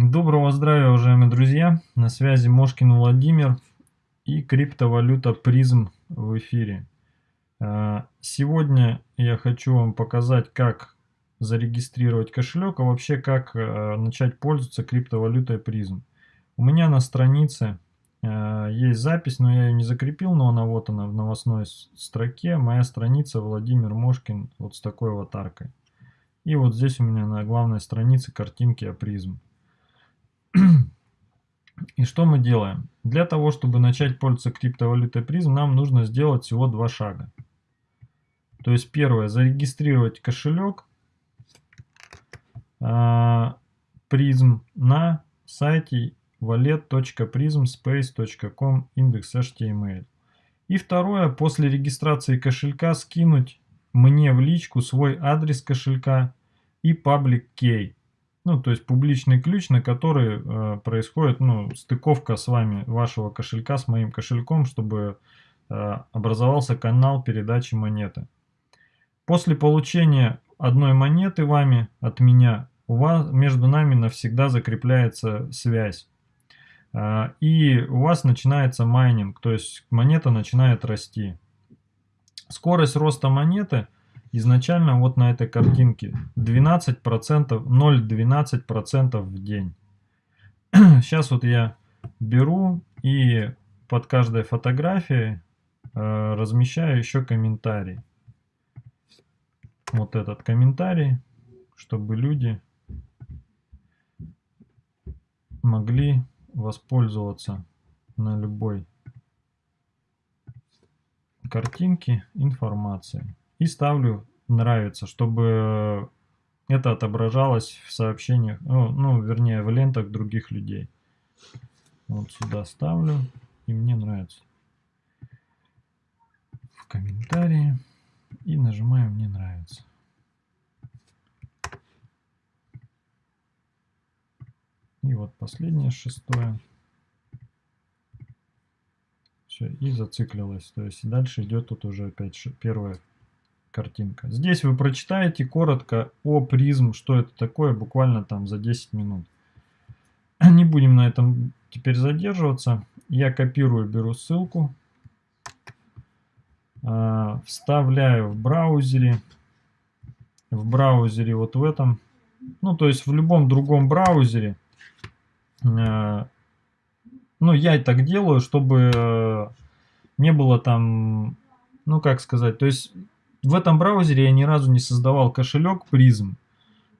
Доброго здравия, уважаемые друзья! На связи Мошкин Владимир и криптовалюта призм в эфире. А, сегодня я хочу вам показать, как зарегистрировать кошелек, а вообще как а, начать пользоваться криптовалютой призм. У меня на странице а, есть запись, но я ее не закрепил, но она вот она в новостной строке. Моя страница Владимир Мошкин вот с такой аватаркой. И вот здесь у меня на главной странице картинки о призм. И что мы делаем? Для того, чтобы начать пользоваться криптовалютой призм, нам нужно сделать всего два шага. То есть первое, зарегистрировать кошелек а, призм на сайте wallet.prismspace.com index.html. И второе, после регистрации кошелька скинуть мне в личку свой адрес кошелька и public key. Ну, то есть публичный ключ, на который э, происходит ну, стыковка с вами вашего кошелька с моим кошельком, чтобы э, образовался канал передачи монеты. После получения одной монеты вами от меня, у вас между нами навсегда закрепляется связь. Э, и у вас начинается майнинг, то есть монета начинает расти. Скорость роста монеты – изначально вот на этой картинке 12%, 0,12% в день. Сейчас вот я беру и под каждой фотографией э, размещаю еще комментарий. Вот этот комментарий, чтобы люди могли воспользоваться на любой картинке информацией и ставлю нравится, чтобы это отображалось в сообщениях, ну, ну вернее в лентах других людей. Вот сюда ставлю и мне нравится. В комментарии и нажимаю мне нравится. И вот последнее шестое. Все, и зациклилось. То есть дальше идет тут уже опять первое картинка. Здесь вы прочитаете коротко о призм, что это такое, буквально там за 10 минут. Не будем на этом теперь задерживаться. Я копирую, беру ссылку, а, вставляю в браузере, в браузере вот в этом, ну то есть в любом другом браузере. А, ну я так делаю, чтобы э, не было там, ну как сказать, то есть в этом браузере я ни разу не создавал кошелек призм,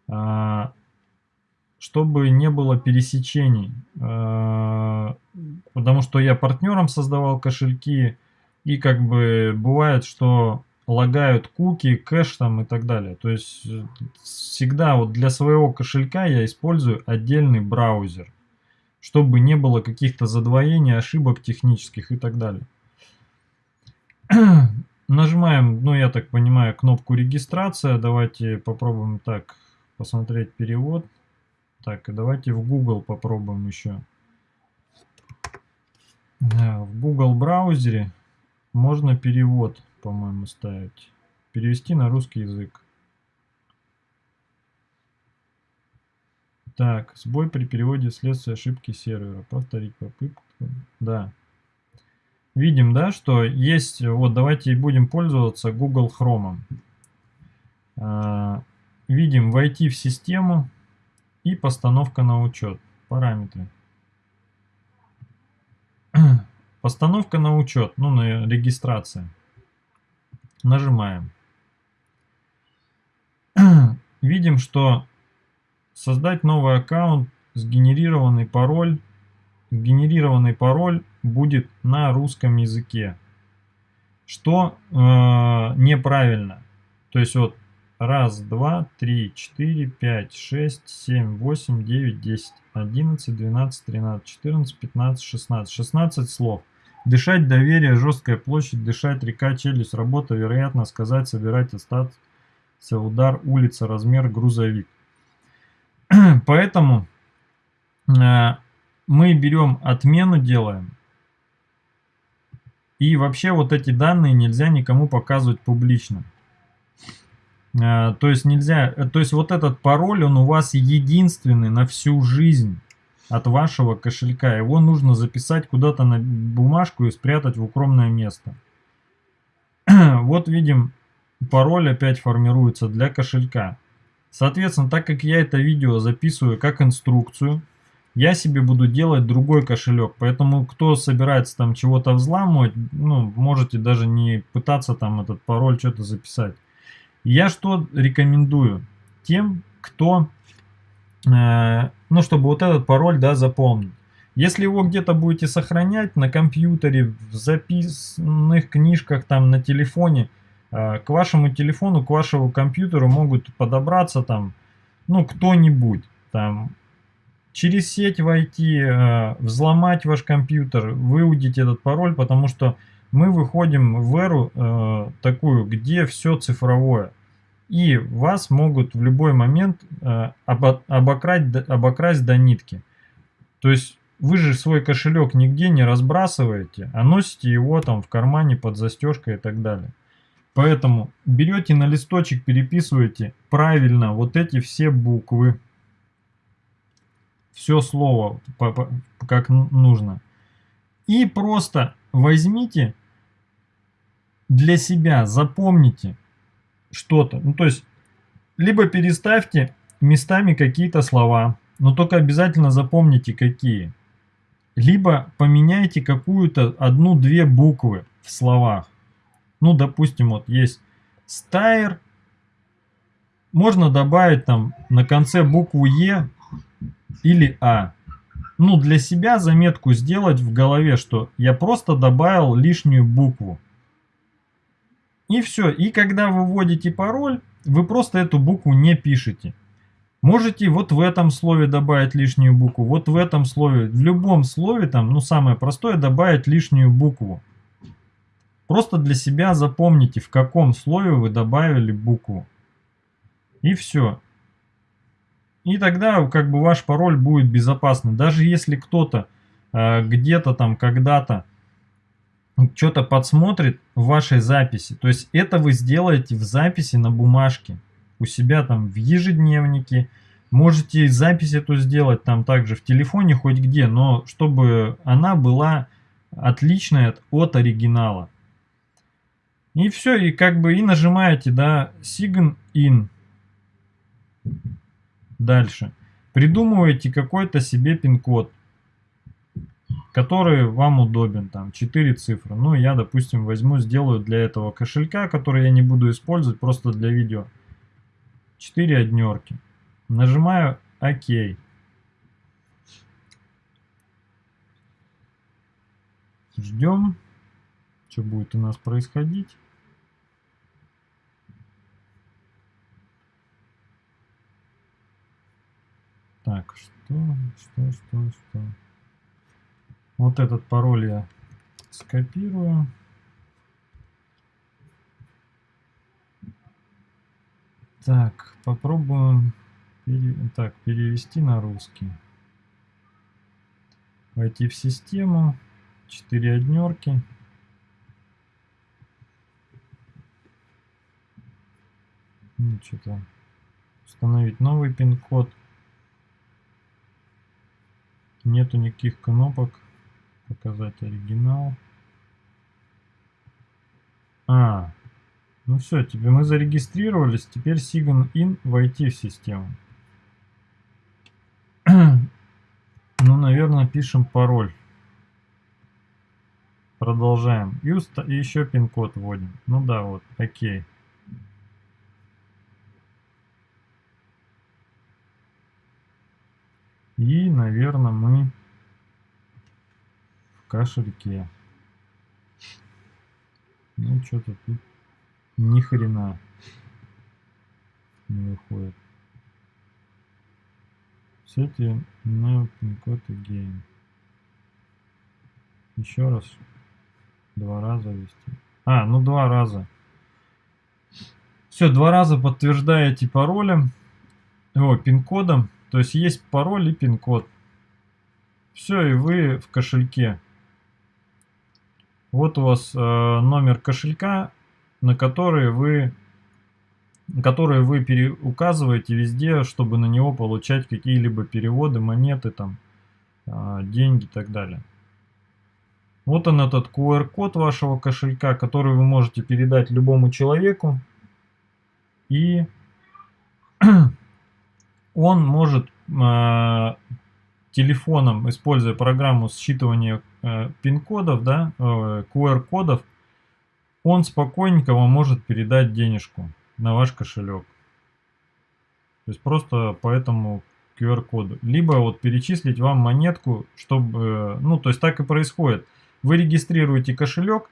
а, чтобы не было пересечений. А, потому что я партнером создавал кошельки, и как бы бывает, что лагают куки, кэш там и так далее. То есть всегда вот для своего кошелька я использую отдельный браузер, чтобы не было каких-то задвоений, ошибок технических и так далее. Нажимаем, ну я так понимаю, кнопку регистрация. Давайте попробуем так посмотреть перевод. Так, и давайте в Google попробуем еще. В Google браузере можно перевод, по-моему, ставить. Перевести на русский язык. Так, сбой при переводе вследствие ошибки сервера. Повторить попытку. Да. Видим, да, что есть, вот давайте будем пользоваться Google Chrome. А, видим войти в систему и постановка на учет. Параметры. Постановка на учет, ну на регистрация. Нажимаем. Видим, что создать новый аккаунт, сгенерированный пароль генерированный пароль будет на русском языке. Что э, неправильно. То есть вот раз, два, три, четыре, пять, шесть, семь, восемь, девять, десять, одиннадцать, двенадцать, тринадцать, четырнадцать, пятнадцать, шестнадцать. Шестнадцать слов. Дышать, доверие, жесткая площадь, дышать, река, челюсть, работа, вероятно, сказать, собирать, остаться, удар, улица, размер, грузовик. Поэтому э, мы берем отмену, делаем. И вообще вот эти данные нельзя никому показывать публично. А, то есть нельзя, то есть вот этот пароль, он у вас единственный на всю жизнь. от вашего кошелька. Его нужно записать куда-то на бумажку и спрятать в укромное место. вот видим, пароль опять формируется для кошелька. Соответственно, так как я это видео записываю как инструкцию, я себе буду делать другой кошелек. Поэтому, кто собирается там чего-то взламывать, ну, можете даже не пытаться там этот пароль что-то записать. Я что рекомендую? Тем, кто, э, ну, чтобы вот этот пароль, да, запомнить. Если его где-то будете сохранять на компьютере, в записанных книжках, там, на телефоне, э, к вашему телефону, к вашему компьютеру могут подобраться там, ну, кто-нибудь, там, через сеть войти, э, взломать ваш компьютер, выудить этот пароль, потому что мы выходим в эру э, такую, где все цифровое. И вас могут в любой момент э, обокрасть, обокрасть до нитки. То есть вы же свой кошелек нигде не разбрасываете, а носите его там в кармане под застежкой и так далее. Поэтому берете на листочек, переписываете правильно вот эти все буквы. Все слово как нужно. И просто возьмите для себя, запомните что-то. Ну, то есть, либо переставьте местами какие-то слова, но только обязательно запомните какие. Либо поменяйте какую-то одну-две буквы в словах. Ну, допустим, вот есть стайр. Можно добавить там на конце букву Е или А. Ну, для себя заметку сделать в голове, что я просто добавил лишнюю букву. И все. И когда вы вводите пароль, вы просто эту букву не пишете. Можете вот в этом слове добавить лишнюю букву, вот в этом слове, в любом слове, там, ну самое простое, добавить лишнюю букву. Просто для себя запомните, в каком слове вы добавили букву. И все. И тогда как бы ваш пароль будет безопасный. Даже если кто-то э, где-то там когда-то что-то подсмотрит в вашей записи. То есть это вы сделаете в записи на бумажке. У себя там в ежедневнике. Можете запись эту сделать там также в телефоне хоть где. Но чтобы она была отличная от, от оригинала. И все, и как бы и нажимаете, да, Sign In. Дальше. Придумываете какой-то себе пин-код который вам удобен, там 4 цифры. Ну, я, допустим, возьму, сделаю для этого кошелька, который я не буду использовать, просто для видео. 4 однерки. Нажимаю ОК. Ждем, что будет у нас происходить. Так, что, что, что, что. Вот этот пароль я скопирую. Так, попробуем пере... так, перевести на русский. Войти в систему. 4 однерки. Ну, что-то установить новый пин-код. Нету никаких кнопок показать оригинал. А, ну все, тебе мы зарегистрировались, теперь Sign In войти в систему. ну, наверное, пишем пароль. Продолжаем. И, и еще пин-код вводим. Ну да, вот, окей. И, наверное, мы кошельке. Ну, что-то тут ни хрена не выходит. Сети на пин-код again. Еще раз. Два раза ввести. А, ну два раза. Все, два раза подтверждаете паролем. О, пин-кодом. То есть есть пароль и пин-код. Все, и вы в кошельке. Вот у вас э, номер кошелька, на который вы, который вы указываете везде, чтобы на него получать какие-либо переводы, монеты там. а, деньги и так далее. Вот он этот QR-код вашего кошелька, который вы можете передать любому человеку. И он может э, телефоном, используя программу считывания э, пин-кодов, да, э, QR-кодов, он спокойненько вам может передать денежку на ваш кошелек. То есть просто по этому QR-коду. Либо вот перечислить вам монетку, чтобы... Ну, то есть так и происходит. Вы регистрируете кошелек,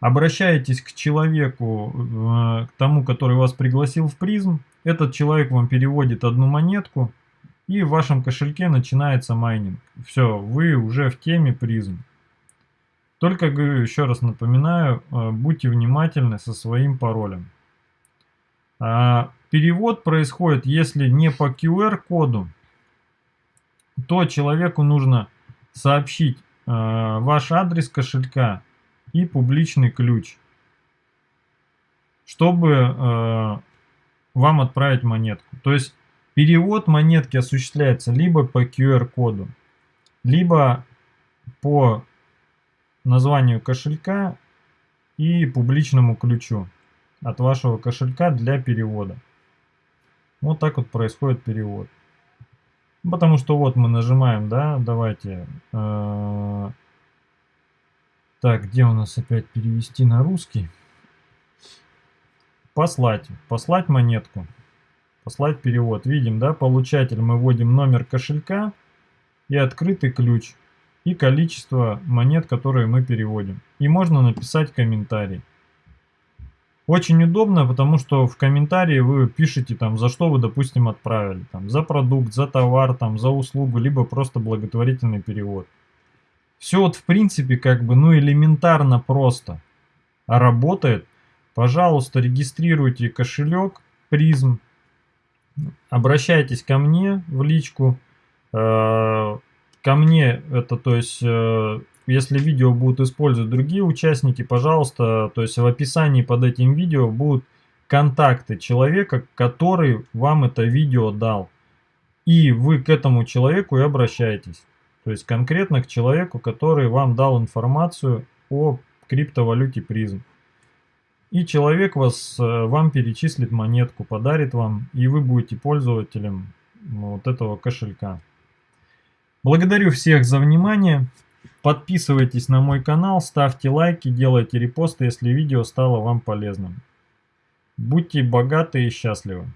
обращаетесь к человеку, э, к тому, который вас пригласил в призм. Этот человек вам переводит одну монетку, и в вашем кошельке начинается майнинг. Все, вы уже в теме призм. Только, говорю, еще раз напоминаю, э, будьте внимательны со своим паролем. А, перевод происходит, если не по QR-коду, то человеку нужно сообщить э, ваш адрес кошелька и публичный ключ, чтобы э, вам отправить монетку. То есть перевод монетки осуществляется либо по QR-коду, либо по названию кошелька и публичному ключу от вашего кошелька для перевода. Вот так вот происходит перевод. Потому что вот мы нажимаем, да, давайте. Э, так, где у нас опять перевести на русский? Послать. Послать монетку. Послать перевод. Видим, да, получатель мы вводим номер кошелька и открытый ключ. И количество монет, которые мы переводим. И можно написать комментарий. Очень удобно, потому что в комментарии вы пишете там, за что вы, допустим, отправили. Там, за продукт, за товар, там, за услугу, либо просто благотворительный перевод. Все вот в принципе как бы, ну элементарно просто. Работает. Пожалуйста, регистрируйте кошелек призм. Обращайтесь ко мне в личку. Э, ко мне это, то есть... Э, если видео будут использовать другие участники, пожалуйста, то есть в описании под этим видео будут контакты человека, который вам это видео дал. И вы к этому человеку и обращаетесь. То есть конкретно к человеку, который вам дал информацию о криптовалюте призм. И человек вас, э, вам перечислит монетку, подарит вам, и вы будете пользователем вот этого кошелька. Благодарю всех за внимание. Подписывайтесь на мой канал, ставьте лайки, делайте репосты, если видео стало вам полезным. Будьте богаты и счастливы.